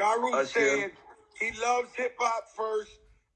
Ja Rule Usher. saying he loves hip hop first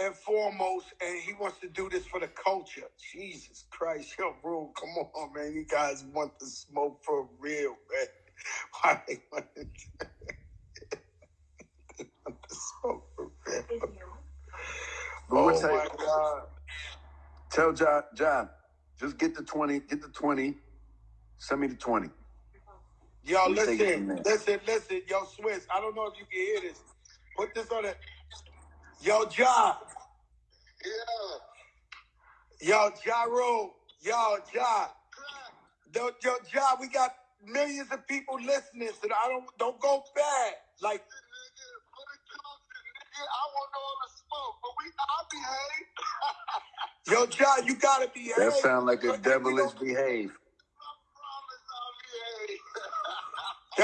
and foremost, and he wants to do this for the culture. Jesus Christ, yo, bro, come on, man. You guys want the smoke for real, man. Why they want to they want the smoke for real? But we'll Oh tell, my God. tell John, John, just get the 20, get the 20, send me the 20. Yo, We take listen, listen, listen. Yo, Swiss, I don't know if you can hear this. Put this on it. Yo, Ja. Yeah. Yo Ja Rule. Yo, Ja. Yo, yo, Ja, we got millions of people listening, so I don't don't go bad. Like, I want all the smoke, but we I behave. yo, Ja, you gotta behave. That sound like a Because then we devilish gon- behave.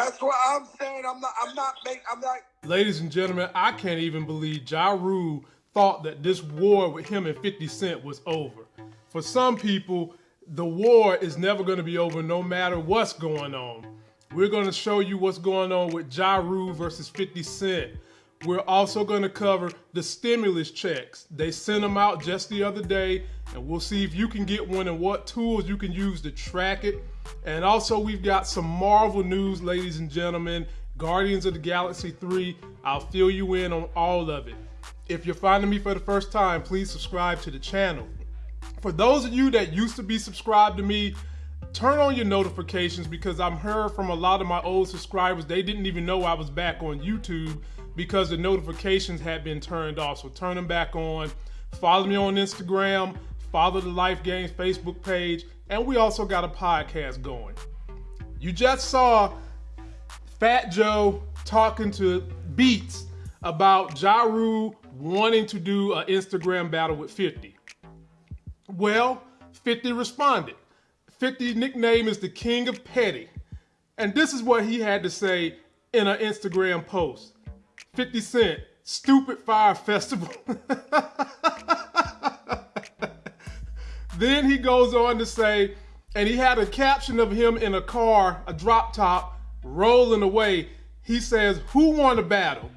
That's what I'm saying. I'm not. I'm not making. I'm not. Ladies and gentlemen, I can't even believe Ja Rule thought that this war with him and 50 Cent was over. For some people, the war is never going to be over no matter what's going on. We're going to show you what's going on with Ja Rule versus 50 Cent. We're also going to cover the stimulus checks. They sent them out just the other day, and we'll see if you can get one and what tools you can use to track it. And also, we've got some Marvel news, ladies and gentlemen. Guardians of the Galaxy 3. I'll fill you in on all of it. If you're finding me for the first time, please subscribe to the channel. For those of you that used to be subscribed to me, turn on your notifications because I'm heard from a lot of my old subscribers, they didn't even know I was back on YouTube because the notifications had been turned off. So turn them back on. Follow me on Instagram, follow the Life Games Facebook page, and we also got a podcast going. You just saw Fat Joe talking to Beats about Ja Rule wanting to do an Instagram battle with 50. Well, 50 responded. 50 nickname is the King of Petty. And this is what he had to say in an Instagram post. 50 Cent, stupid Fyre festival. then he goes on to say, and he had a caption of him in a car, a drop top, rolling away. He says, Who won the battle?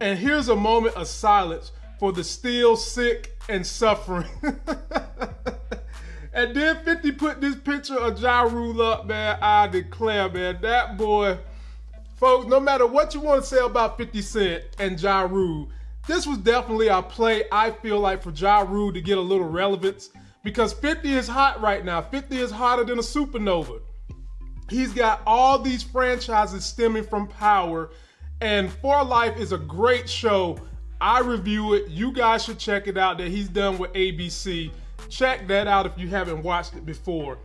And here's a moment of silence for the still sick and suffering. and then 50 put this picture of Ja Rule up, man. I declare, man, that boy, folks, no matter what you want to say about 50 Cent and Ja Rule, this was definitely a play, I feel like, for Ja Rule to get a little relevance because 50 is hot right now. 50 is hotter than a supernova. He's got all these franchises stemming from Power, and For Life is a great show. I review it. You guys should check it out that he's done with ABC. Check that out if you haven't watched it before.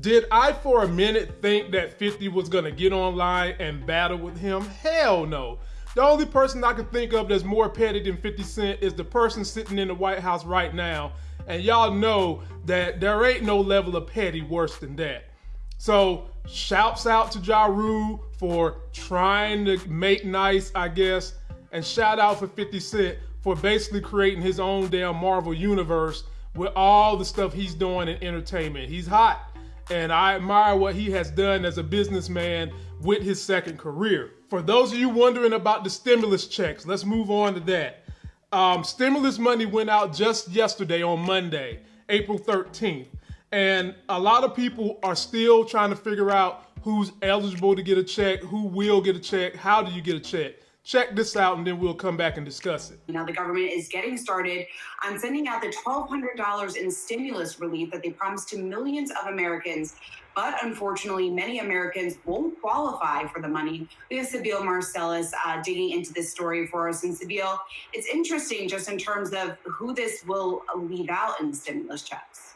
Did I for a minute think that 50 was gonna get online and battle with him? Hell no. The only person I can think of that's more petty than 50 Cent is the person sitting in the White House right now. And y'all know that there ain't no level of petty worse than that. So shouts out to Ja Rule for trying to make nice, I guess, and shout out for 50 Cent for basically creating his own damn Marvel universe with all the stuff he's doing in entertainment. He's hot, and I admire what he has done as a businessman with his second career. For those of you wondering about the stimulus checks, let's move on to that. Um, stimulus money went out just yesterday on Monday, April 13th. And a lot of people are still trying to figure out who's eligible to get a check, who will get a check, how do you get a check. Check this out and then we'll come back and discuss it. Now the government is getting started on sending out the $1,200 in stimulus relief that they promised to millions of Americans. But unfortunately, many Americans won't qualify for the money. We have Sibile Marcellus uh, digging into this story for us. And Sibile, it's interesting just in terms of who this will leave out in stimulus checks.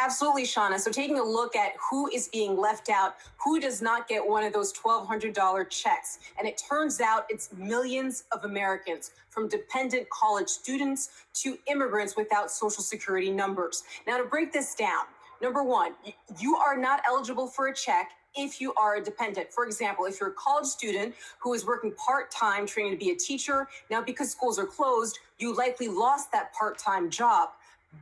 Absolutely, Shauna. So taking a look at who is being left out, who does not get one of those $1,200 checks. And it turns out it's millions of Americans, from dependent college students to immigrants without social security numbers. Now, to break this down, number one, you are not eligible for a check if you are a dependent. For example, if you're a college student who is working part time training to be a teacher, now because schools are closed, you likely lost that part time job.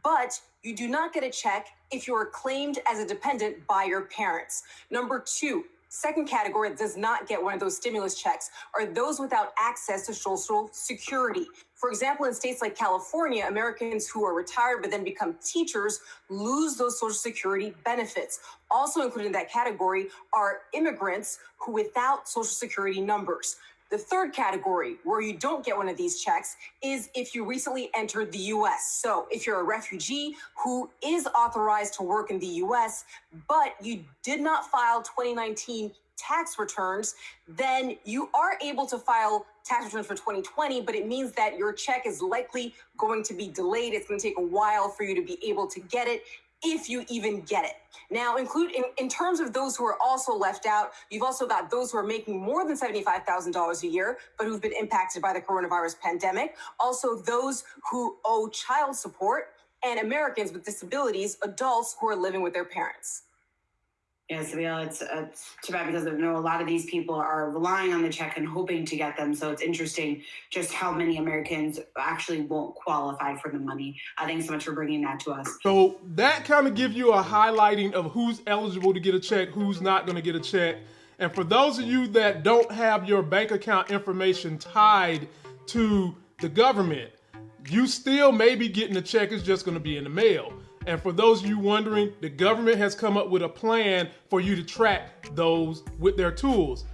But you do not get a check if you are claimed as a dependent by your parents. Number two, Second category that does not get one of those stimulus checks are those without access to social security. For example, in states like California, Americans who are retired but then become teachers lose those social security benefits. Also included in that category are immigrants who without social security numbers. The third category where you don't get one of these checks is if you recently entered the US. So if you're a refugee who is authorized to work in the US, but you did not file 2019 tax returns, then you are able to file tax returns for 2020, but it means that your check is likely going to be delayed. It's going to take a while for you to be able to get it if you even get it. Now, include in, in terms of those who are also left out, you've also got those who are making more than $75,000 a year, but who've been impacted by the coronavirus pandemic. Also, those who owe child support and Americans with disabilities, adults who are living with their parents. Yes, Sibile, it's, it's too bad because I know a lot of these people are relying on the check and hoping to get them. So it's interesting just how many Americans actually won't qualify for the money. Uh, thanks so much for bringing that to us. So that kind of gives you a highlighting of who's eligible to get a check, who's not going to get a check. And for those of you that don't have your bank account information tied to the government, you still may be getting a check. It's just going to be in the mail. And for those of you wondering, the government has come up with a plan for you to track those with their tools.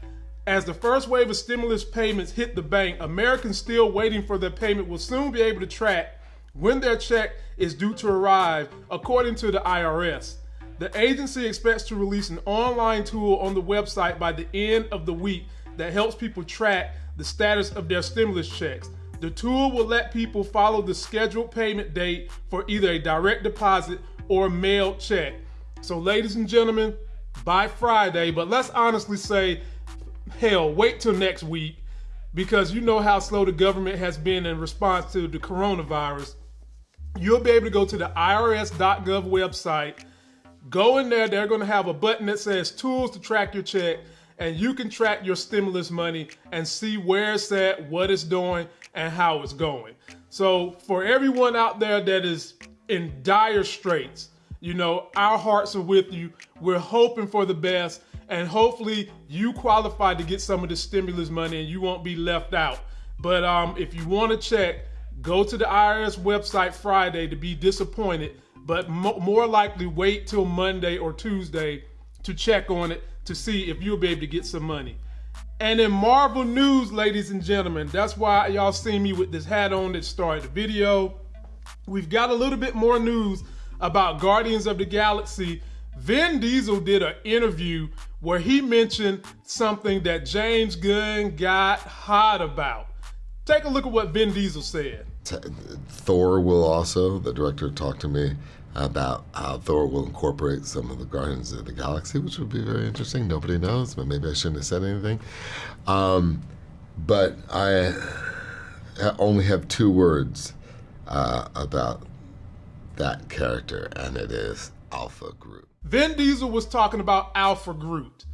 As the first wave of stimulus payments hit the bank, Americans still waiting for their payment will soon be able to track when their check is due to arrive, according to the IRS. The agency expects to release an online tool on the website by the end of the week that helps people track the status of their stimulus checks. The tool will let people follow the scheduled payment date for either a direct deposit or a mail check. So, ladies and gentlemen, by Friday, but let's honestly say, hell, wait till next week because you know how slow the government has been in response to the coronavirus. You'll be able to go to the irs.gov website. Go in there, they're going to have a button that says tools to track your check, and you can track your stimulus money and see where it's at, what it's doing, and how it's going. So for everyone out there that is in dire straits, you know, our hearts are with you. We're hoping for the best and hopefully you qualify to get some of the stimulus money and you won't be left out. But um, if you want to check, go to the IRS website Friday to be disappointed, but mo- more likely wait till Monday or Tuesday to check on it to see if you'll be able to get some money. And in Marvel news, ladies and gentlemen, that's why y'all see me with this hat on that started the video. We've got a little bit more news about Guardians of the Galaxy. Vin Diesel did an interview where he mentioned something that James Gunn got hot about. Take a look at what Vin Diesel said. Thor will also, the director talked to me about how Thor will incorporate some of the Guardians of the Galaxy, which would be very interesting. Nobody knows, but maybe I shouldn't have said anything. Um, but I only have two words uh, about that character, and it is Alpha Groot. Vin Diesel was talking about Alpha Groot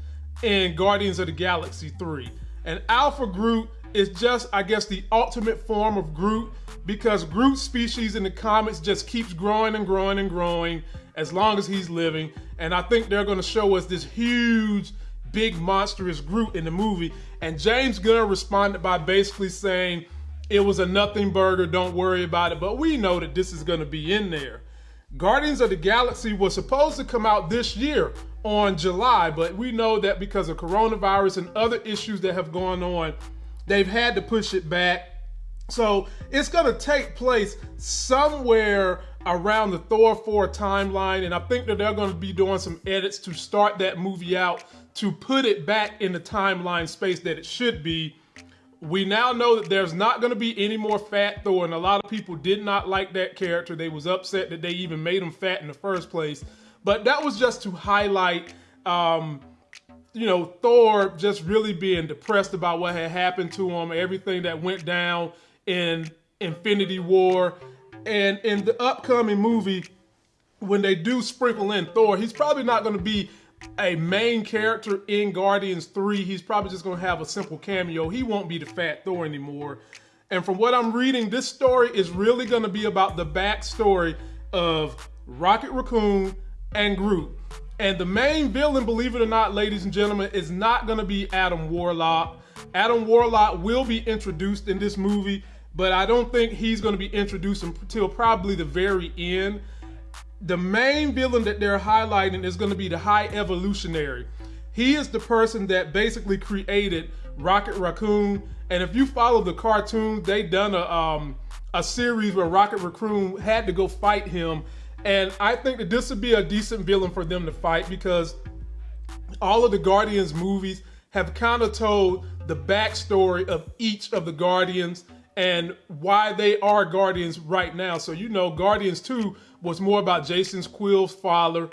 in Guardians of the Galaxy 3. And Alpha Groot is just, I guess, the ultimate form of Groot because Groot's species in the comics just keeps growing and growing and growing as long as he's living. And I think they're going to show us this huge, big, monstrous Groot in the movie. And James Gunn responded by basically saying, it was a nothing burger, don't worry about it. But we know that this is going to be in there. Guardians of the Galaxy was supposed to come out this year on July, but we know that because of coronavirus and other issues that have gone on, they've had to push it back. So it's going to take place somewhere around the Thor 4 timeline, and I think that they're going to be doing some edits to start that movie out to put it back in the timeline space that it should be. We now know that there's not going to be any more fat Thor, and a lot of people did not like that character. They was upset that they even made him fat in the first place. But that was just to highlight, um, you know, Thor just really being depressed about what had happened to him, everything that went down in Infinity War. And in the upcoming movie, when they do sprinkle in Thor, he's probably not going to be a main character in Guardians 3. He's probably just going to have a simple cameo. He won't be the Fat Thor anymore. And from what I'm reading, this story is really going to be about the backstory of Rocket Raccoon and Groot. And the main villain, believe it or not, ladies and gentlemen, is not going to be Adam Warlock. Adam Warlock will be introduced in this movie, but I don't think he's going to be introduced until probably the very end. The main villain that they're highlighting is going to be the High Evolutionary. He is the person that basically created Rocket Raccoon. And if you follow the cartoon, they done a um, a series where Rocket Raccoon had to go fight him. And I think that this would be a decent villain for them to fight because all of the Guardians movies have kind of told the backstory of each of the Guardians and why they are Guardians right now. So you know, Guardians 2 was more about Jason's Quill's father,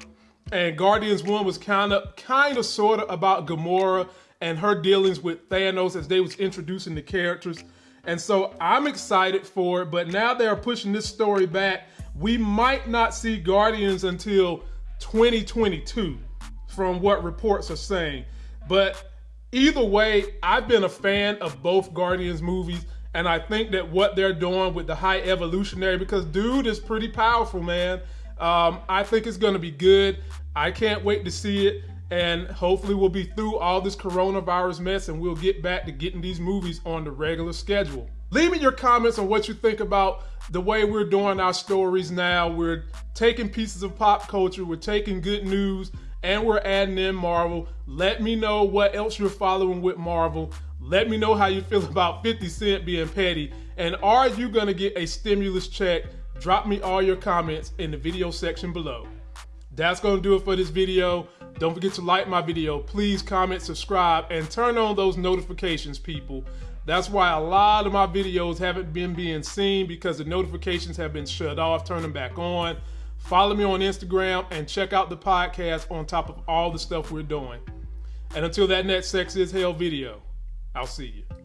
and Guardians 1 was kind of kind of sort of about Gamora and her dealings with Thanos as they was introducing the characters. And so I'm excited for it, but now they're pushing this story back. We might not see Guardians until 2022 from what reports are saying. But either way, I've been a fan of both Guardians movies. And I think that what they're doing with the high evolutionary, because dude is pretty powerful, man. Um, I think it's going to be good. I can't wait to see it. And hopefully, we'll be through all this coronavirus mess and we'll get back to getting these movies on the regular schedule. Leave me your comments on what you think about the way we're doing our stories now. We're taking pieces of pop culture, we're taking good news, and we're adding in Marvel. Let me know what else you're following with Marvel. Let me know how you feel about 50 Cent being petty. And are you going to get a stimulus check? Drop me all your comments in the video section below. That's going to do it for this video. Don't forget to like my video. Please comment, subscribe, and turn on those notifications, people. That's why a lot of my videos haven't been being seen because the notifications have been shut off. Turn them back on. Follow me on Instagram and check out the podcast on top of all the stuff we're doing. And until that next Sex is Hell video, I'll see you.